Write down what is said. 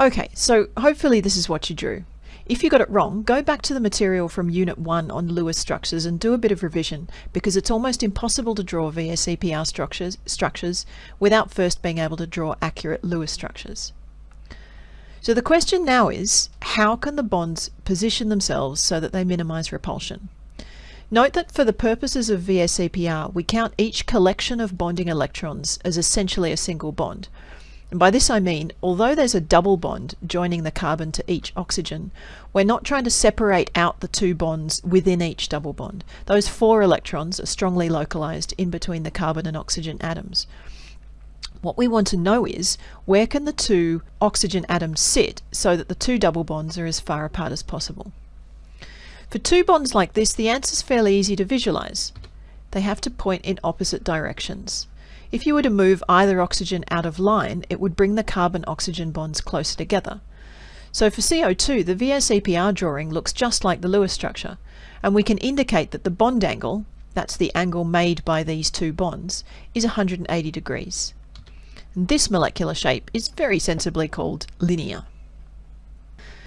Okay, so hopefully this is what you drew. If you got it wrong, go back to the material from Unit 1 on Lewis structures and do a bit of revision because it's almost impossible to draw VSEPR structures, structures without first being able to draw accurate Lewis structures. So the question now is, how can the bonds position themselves so that they minimize repulsion? Note that for the purposes of VSEPR, we count each collection of bonding electrons as essentially a single bond. And by this I mean, although there's a double bond joining the carbon to each oxygen, we're not trying to separate out the two bonds within each double bond. Those four electrons are strongly localized in between the carbon and oxygen atoms. What we want to know is, where can the two oxygen atoms sit so that the two double bonds are as far apart as possible? For two bonds like this, the answer is fairly easy to visualize. They have to point in opposite directions. If you were to move either oxygen out of line, it would bring the carbon-oxygen bonds closer together. So for CO2, the VSEPR drawing looks just like the Lewis structure, and we can indicate that the bond angle, that's the angle made by these two bonds, is 180 degrees. And this molecular shape is very sensibly called linear.